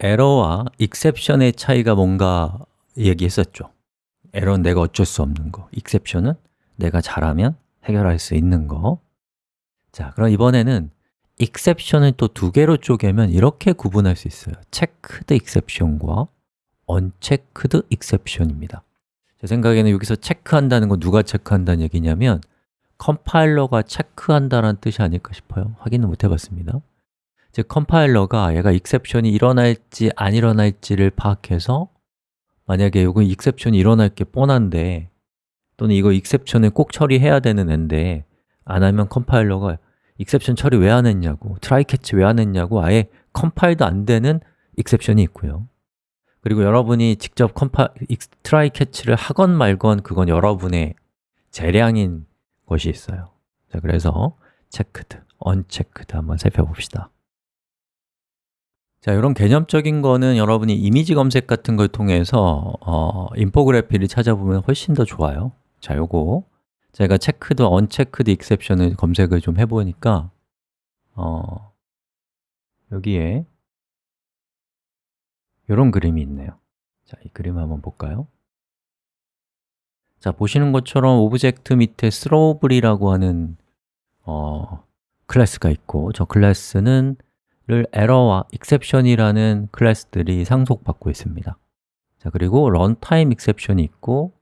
에러와 exception의 차이가 뭔가 얘기했었죠. 에러는 내가 어쩔 수 없는 거 exception은 내가 잘하면 해결할 수 있는 거. 자, 그럼 이번에는 exception을 또 두 개로 쪼개면 이렇게 구분할 수 있어요. checked exception과 unchecked exception입니다. 제 생각에는 여기서 체크한다는 건 누가 체크한다는 얘기냐면 컴파일러가 체크한다는 뜻이 아닐까 싶어요. 확인은 못 해봤습니다 즉, 컴파일러가 얘가 exception이 일어날지 안 일어날지를 파악해서 만약에 이거 exception이 일어날 게 뻔한데 또는 이거 exception을 꼭 처리해야 되는 앤데 안 하면 컴파일러가 exception 처리 왜 안 했냐고 try catch 왜 안 했냐고 아예 컴파일도 안 되는 exception이 있고요. 그리고 여러분이 직접 컴파, try catch를 하건 말건 그건 여러분의 재량인 것이 있어요. 자, 그래서 checked, unchecked 한번 살펴봅시다 자, 이런 개념적인 거는 여러분이 이미지 검색 같은 걸 통해서 어, infography를 찾아보면 훨씬 더 좋아요. 자, 요거. 제가 checked, unchecked exception을 검색을 좀 해보니까 어, 여기에 이런 그림이 있네요. 자, 이 그림 한번 볼까요? 자, 보시는 것처럼 object 밑에 throwable이라고 하는 어, 클래스가 있고 저 클래스는 를 에러와 exception이라는 클래스들이 상속받고 있습니다 자 그리고 runtime exception이 있고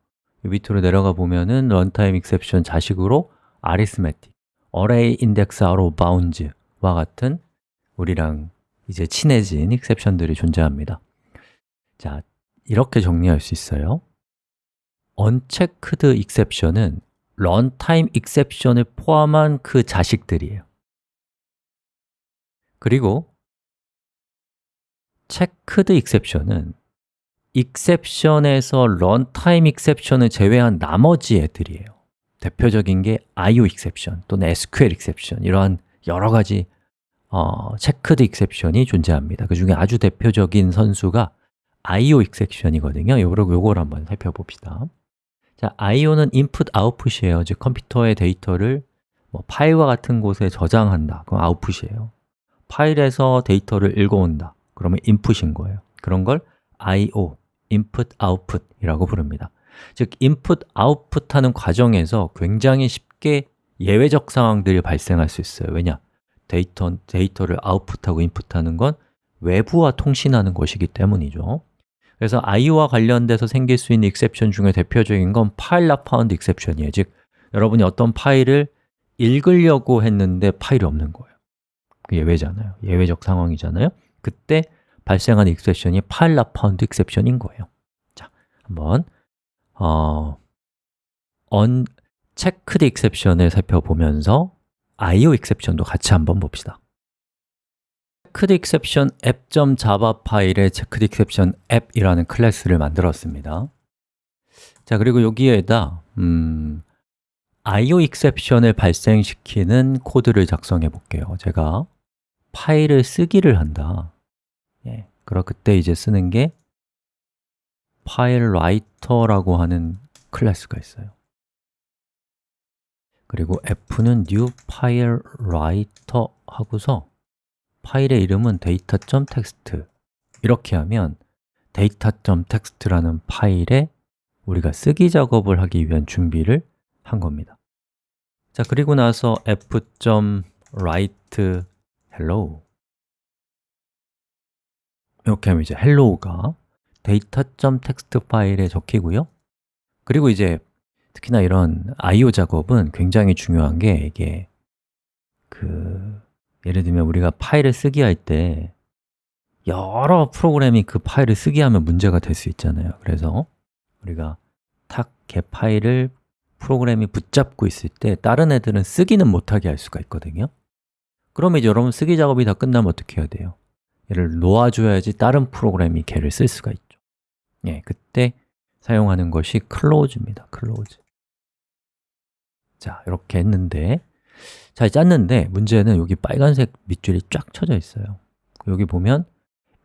밑으로 내려가 보면은 runtime exception 자식으로 arithmetic, array index out of bounds와 같은 우리랑 이제 친해진 exception들이 존재합니다 자, 이렇게 정리할 수 있어요 unchecked exception은 runtime exception을 포함한 그 자식들이에요 그리고 checked exception은 exception에서 runtime exception을 제외한 나머지 애들이에요. 대표적인 게 IO exception 또는 SQL exception 이러한 여러 가지 어, checked exception이 존재합니다. 그 중에 아주 대표적인 선수가 IO 익셉션이거든요. 요거, 요걸 한번 살펴봅시다. 자, IO는 input, output이에요. 즉 컴퓨터의 데이터를 뭐 파일과 같은 곳에 저장한다. 그건 output이에요 파일에서 데이터를 읽어온다. 그러면 input인 거예요. 그런 걸 I.O. input, output이라고 부릅니다. 즉, input, output 하는 과정에서 굉장히 쉽게 예외적 상황들이 발생할 수 있어요. 왜냐? 데이터, 데이터를 output하고 input하는 건 외부와 통신하는 것이기 때문이죠. 그래서 I.O.와 관련돼서 생길 수 있는 exception 중에 대표적인 건 file not found exception이에요. 즉, 여러분이 어떤 파일을 읽으려고 했는데 파일이 없는 거예요. 그 예외잖아요 예외적 상황이잖아요 그때 발생한 exception이 file not found exception인 거예요 자, 한번 어, unchecked exception을 살펴보면서 IO exception도 같이 한번 봅시다 checked exception app.java 파일에 checked exception app이라는 클래스를 만들었습니다 자, 그리고 여기에다 음, IO exception을 발생시키는 코드를 작성해 볼게요 제가 파일을 쓰기를 한다. 예, 그럼 그때 이제 쓰는 게 file writer라고 하는 클래스가 있어요. 그리고 f는 new file writer 하고서 파일의 이름은 data.txt 이렇게 하면 data.txt라는 파일에 우리가 쓰기 작업을 하기 위한 준비를 한 겁니다. 자, 그리고 나서 f.write hello. 이렇게 하면 이제 hello가 data.txt 파일에 적히고요. 그리고 이제 특히나 이런 I.O. 작업은 굉장히 중요한 게 이게 그 예를 들면 우리가 파일을 쓰기 할 때 여러 프로그램이 그 파일을 쓰기 하면 문제가 될 수 있잖아요. 그래서 우리가 탁개 파일을 프로그램이 붙잡고 있을 때 다른 애들은 쓰기는 못하게 할 수가 있거든요 그러면 이제 여러분 쓰기 작업이 다 끝나면 어떻게 해야 돼요? 얘를 놓아줘야지 다른 프로그램이 걔를 쓸 수가 있죠. 예, 그때 사용하는 것이 close입니다. close 자, 이렇게 했는데 잘 짰는데 문제는 여기 빨간색 밑줄이 쫙 쳐져 있어요. 여기 보면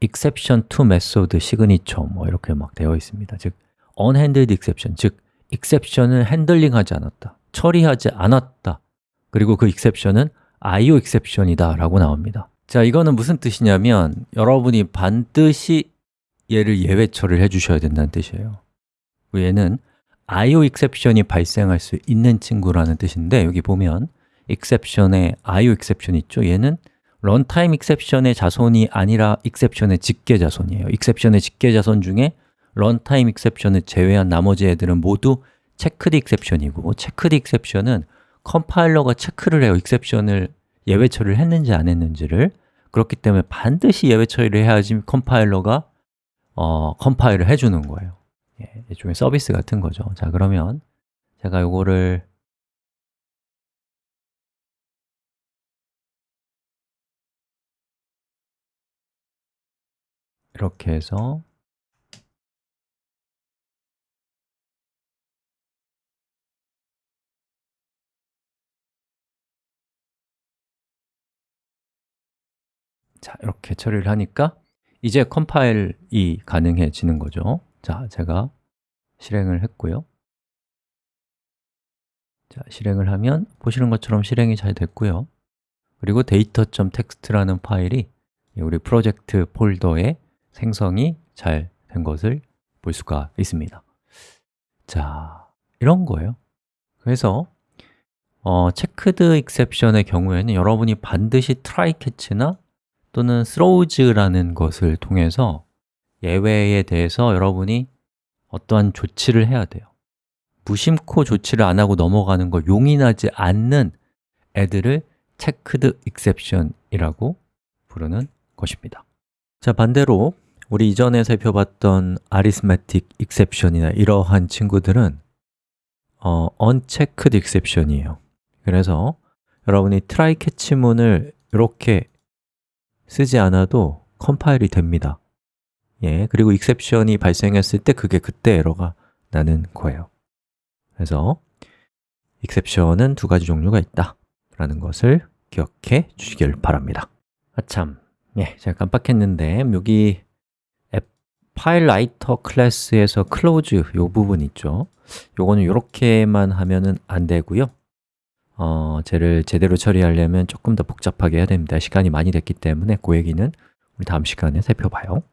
exception to method signature 뭐 이렇게 막 되어 있습니다. 즉, unhandled exception, 즉 exception을 핸들링하지 않았다 처리하지 않았다. 그리고 그 exception은 IO exception이다 라고 나옵니다 자, 이거는 무슨 뜻이냐면 여러분이 반드시 얘를 예외 처리를 해주셔야 된다는 뜻이에요 얘는 IO exception이 발생할 수 있는 친구라는 뜻인데 여기 보면 exception에 IO exception 있죠? 얘는 runtime exception의 자손이 아니라 exception의 직계 자손이에요 exception의 직계 자손 중에 runtime exception을 제외한 나머지 애들은 모두 checked exception이고 checked exception은 컴파일러가 체크를 해요. exception을 예외 처리를 했는지 안 했는지를. 그렇기 때문에 반드시 예외 처리를 해야지 컴파일러가 어, 컴파일을 해주는 거예요. 예, 일종의 서비스 같은 거죠. 자 그러면 제가 요거를 이렇게 해서 자, 이렇게 처리를 하니까 이제 컴파일이 가능해지는 거죠. 자, 제가 실행을 했고요. 자, 실행을 하면 보시는 것처럼 실행이 잘 됐고요. 그리고 data.txt라는 파일이 우리 프로젝트 폴더에 생성이 잘 된 것을 볼 수가 있습니다. 자, 이런 거예요. 그래서 어, checked exception의 경우에는 여러분이 반드시 try catch나 또는 throws,라는 것을 통해서 예외에 대해서 여러분이 어떠한 조치를 해야 돼요. 무심코 조치를 안 하고 넘어가는 걸 용인하지 않는 애들을 checked exception이라고 부르는 것입니다. 자, 반대로 우리 이전에 살펴봤던 arithmetic exception이나 이러한 친구들은 어, unchecked exception이에요. 그래서 여러분이 try catch문을 이렇게 쓰지 않아도 컴파일이 됩니다. 예, 그리고 exception이 발생했을 때 그게 그때 에러가 나는 거예요. 그래서 exception은 두 가지 종류가 있다 라는 것을 기억해 주시길 바랍니다. 아참, 예, 제가 깜빡했는데 여기 앱 파일 라이터 클래스에서 close 요 부분 있죠? 요거는 이렇게만 하면은 안 되고요 어, 쟤를 제대로 처리하려면 조금 더 복잡하게 해야 됩니다. 시간이 많이 됐기 때문에 그 얘기는 우리 다음 시간에 살펴봐요